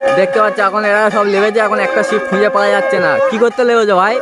দেখতে পাচ্ছ এখন এরা সব লেবেছে এখন একটা শিপ খুঁজে পাওয়া যাচ্ছে না। কি করতে লেবেছে ভাই?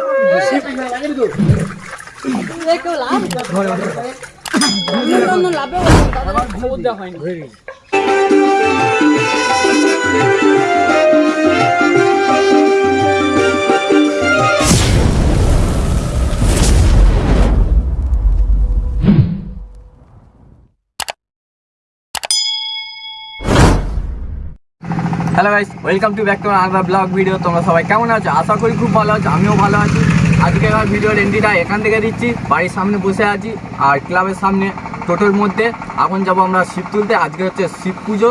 Hello guys welcome to back to another blog video তোমরা সবাই কেমন আছো? আশা করি খুব ভালো আছো, আমিও ভালো আছি। আজকে আমার ভিডিওর এন্ট্রিটা এখান থেকে দিচ্ছি। বাড়ির সামনে বসে আছি আর ক্লাবের সামনে টোটোর মধ্যে। এখন যাব আমরা শিব তুলতে। আজকে হচ্ছে শিব পুজো।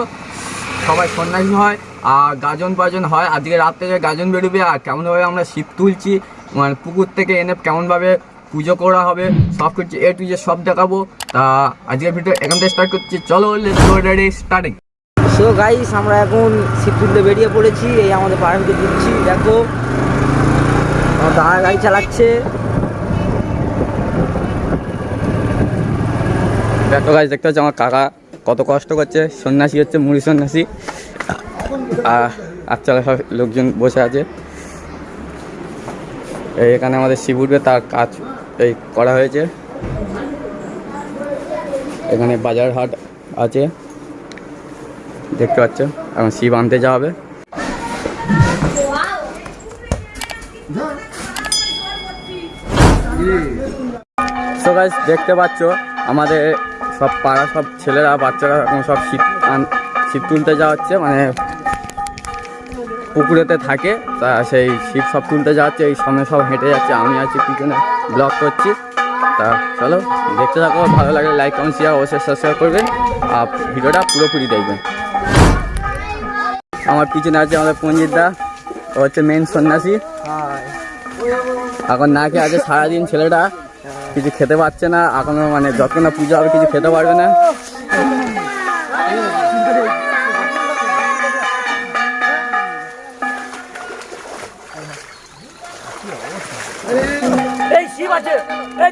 সবাই সন্ন্যাসী হয় আর গাজন বাজন হয়। আজকে রাত থেকে গাজন বেরোবে আর কেমনভাবে আমরা শিব তুলছি মানে পুকুর থেকে এনে কেমনভাবে পুজো করা হবে, সব কিছু এ টু যে সব দেখাবো। তা আজকের ভিডিও এখান থেকে স্টার্ট করছি। চলো স্টার্টিং সো গাইস আমরা এখন শীত তুলতে বেরিয়ে পড়েছি। এই আমাদের পাড়ার দিচ্ছি। দেখো, আমার গাড়ি চালাচ্ছে। দেখো গাছ দেখতে হচ্ছে আমার কাকা কত কষ্ট করছে। সন্ন্যাসী হচ্ছে, মুড়ি সন্ন্যাসী। আর আচ্ছা লোকজন বসে আছে। এই এখানে আমাদের শিব উঠবে, তার কাজ এই করা হয়েছে। এখানে বাজার হাট আছে। দেখতে পাচ্ছ? এখন শিব আনতে যাওয়া হবে দেখতে পাচ্ছ? আমাদের সব পাড়া, সব ছেলেরা, বাচ্চারা এখন সব শীত আন- শীত তুলতে যাওয়া হচ্ছে মানে পুকুরেতে থাকে। তা সেই শীত সব তুলতে যাচ্ছে। এই সামনে সব হেঁটে যাচ্ছে। আমি আছি, পিছনে ব্লগ করছি। তা চলো, দেখতে থাকো। ভালো লাগলে লাইক কমেন্ট শেয়ার অবশ্যই সাবস্ক্রাইব করবেন আর ভিডিওটা পুরোপুরি দেখবেন আমার পিছনে আছে আমাদের পঞ্জিত দা, ও হচ্ছে মেন সন্ন্যাসী। এখন না খেয়ে আছে সারাদিন ছেলেটা, কিছু খেতে পারছে না, এখনও মানে যত না, পুজো হবে, কিছু খেতে পারবে না। এই শিব আছে, এই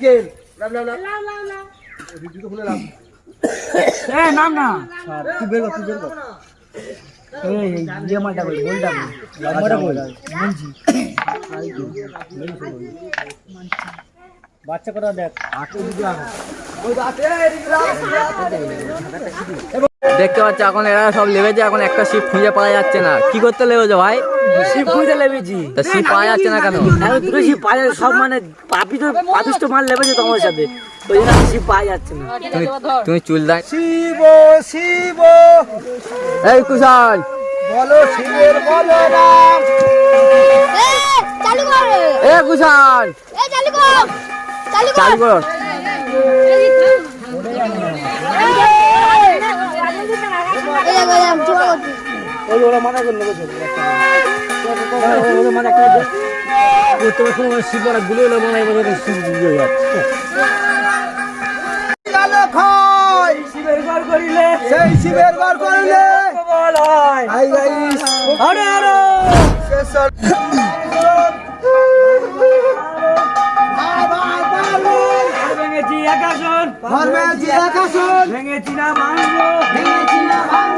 হয়নি নাম নাই নাম না তুই বের কর তুই বের কর এই ইয়ে মালটা বল বল লম্বাটা বল বলছি বাচ্চা কটা দেখ আটে দিকে দেখতে পাচ্ছ এখন এরা সব লেবেছে এখন একটা শিপ খুঁজে পাওয়া যাচ্ছে না কি করতে লেবেছে ভাই খুঁজে লেবেছি তা শিপ পাওয়া যাচ্ছে না কেন এখন দুটো শিব পাওয়া যাচ্ছে সব মানে পাপি তো পাপিষ্ট মাল লেবেছে তোমার সাথে ওই জন্য আমি পাওয়া যাচ্ছে না তুমি তুমি চুল দাই শিব শিব এই কুশল বলো শিবের বলো রাম এ, চালু কর এ কুশল এ চালু কর চালু কর চালু করো এই দেখো এই দেখো, চুয়া করছি ওই ওরা ওদের তোমারগুলো এলো মনে শিব শিবের ঘর করিলে সেই শিবের ঘর করিলে। বল গাইস আরে আরে ভেঙেছি একাশন ভেঙেছি একাশন ভেঙেছি না ভাঙবো। ভেঙেছি না ভাঙবো।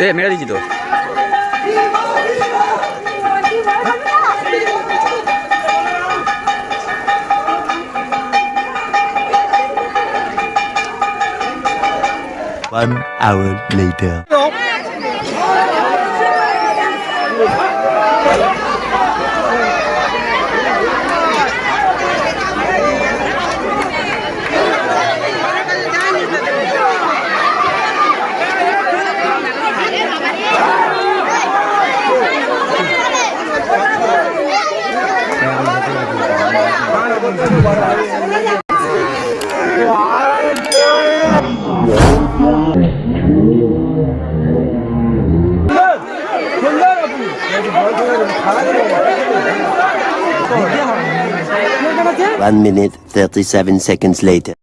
এ মেরে দিচ্ছি তো One hour later. One minute, 37 seconds later.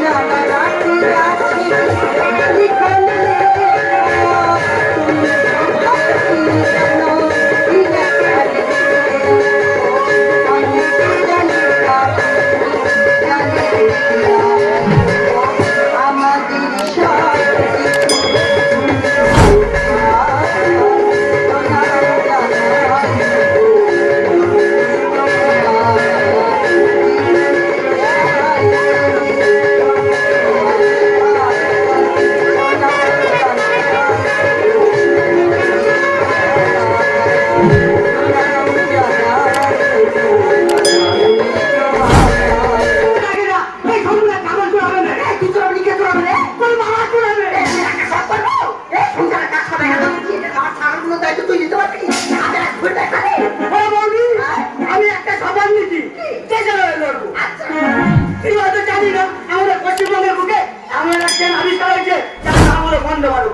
Hãy subscribe